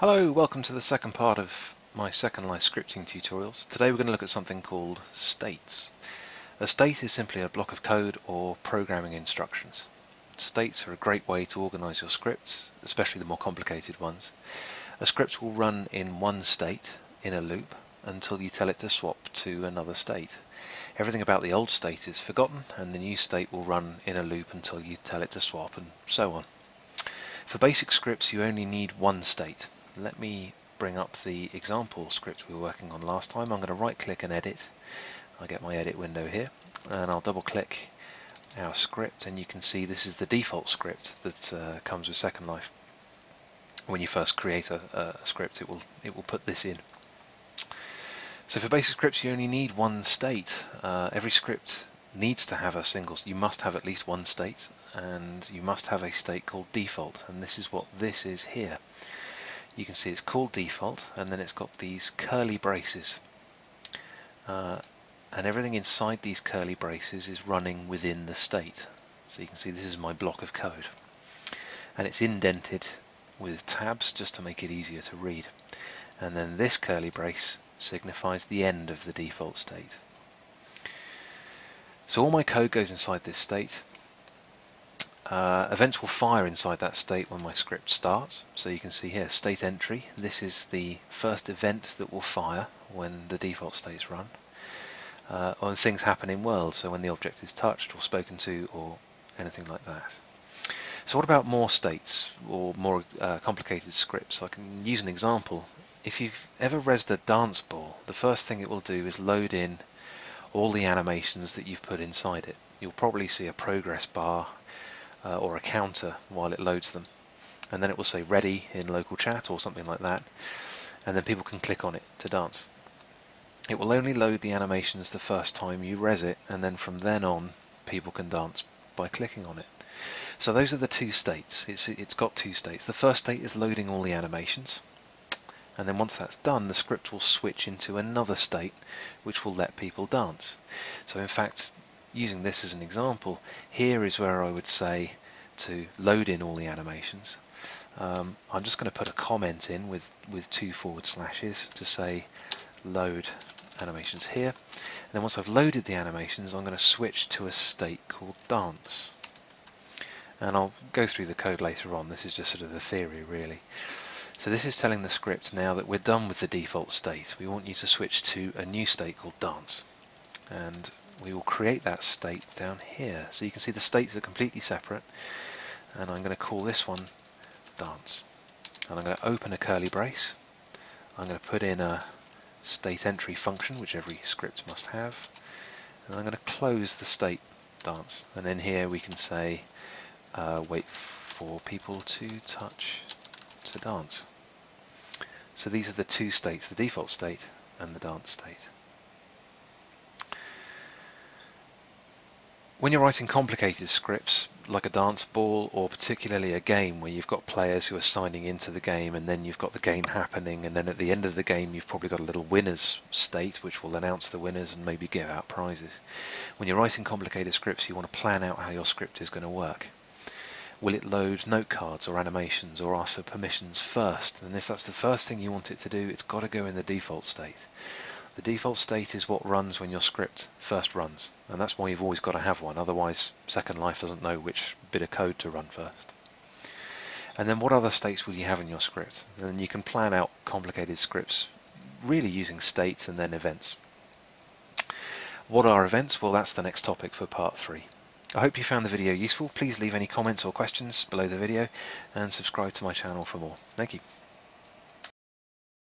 Hello, welcome to the second part of my Second Life scripting tutorials. Today we're going to look at something called states. A state is simply a block of code or programming instructions. States are a great way to organize your scripts, especially the more complicated ones. A script will run in one state in a loop until you tell it to swap to another state. Everything about the old state is forgotten and the new state will run in a loop until you tell it to swap and so on. For basic scripts you only need one state let me bring up the example script we were working on last time. I'm going to right click and edit. I get my edit window here and I'll double click our script and you can see this is the default script that uh, comes with Second Life. When you first create a, a script it will it will put this in. So for basic scripts you only need one state. Uh, every script needs to have a single, you must have at least one state and you must have a state called default and this is what this is here you can see it's called default and then it's got these curly braces. Uh, and everything inside these curly braces is running within the state. So you can see this is my block of code. And it's indented with tabs just to make it easier to read. And then this curly brace signifies the end of the default state. So all my code goes inside this state uh, events will fire inside that state when my script starts. So you can see here, state entry. This is the first event that will fire when the default states run. Uh, when things happen in world, so when the object is touched or spoken to or anything like that. So what about more states or more uh, complicated scripts? I can use an example. If you've ever rezzed a dance ball, the first thing it will do is load in all the animations that you've put inside it. You'll probably see a progress bar uh, or a counter while it loads them and then it will say ready in local chat or something like that and then people can click on it to dance. It will only load the animations the first time you rez it and then from then on people can dance by clicking on it. So those are the two states. It's, it's got two states. The first state is loading all the animations and then once that's done the script will switch into another state which will let people dance. So in fact using this as an example, here is where I would say to load in all the animations. Um, I'm just going to put a comment in with, with two forward slashes to say load animations here. And then once I've loaded the animations, I'm going to switch to a state called dance. And I'll go through the code later on. This is just sort of the theory, really. So this is telling the script now that we're done with the default state. We want you to switch to a new state called dance. And we will create that state down here. So you can see the states are completely separate and I'm going to call this one dance. And I'm going to open a curly brace. I'm going to put in a state entry function which every script must have and I'm going to close the state dance and then here we can say uh, wait for people to touch to dance. So these are the two states, the default state and the dance state. When you're writing complicated scripts, like a dance ball or particularly a game where you've got players who are signing into the game and then you've got the game happening and then at the end of the game you've probably got a little winners state which will announce the winners and maybe give out prizes. When you're writing complicated scripts you want to plan out how your script is going to work. Will it load note cards or animations or ask for permissions first? And if that's the first thing you want it to do, it's got to go in the default state. The default state is what runs when your script first runs, and that's why you've always got to have one, otherwise Second Life doesn't know which bit of code to run first. And then what other states will you have in your script? And you can plan out complicated scripts really using states and then events. What are events? Well that's the next topic for part 3. I hope you found the video useful. Please leave any comments or questions below the video and subscribe to my channel for more. Thank you.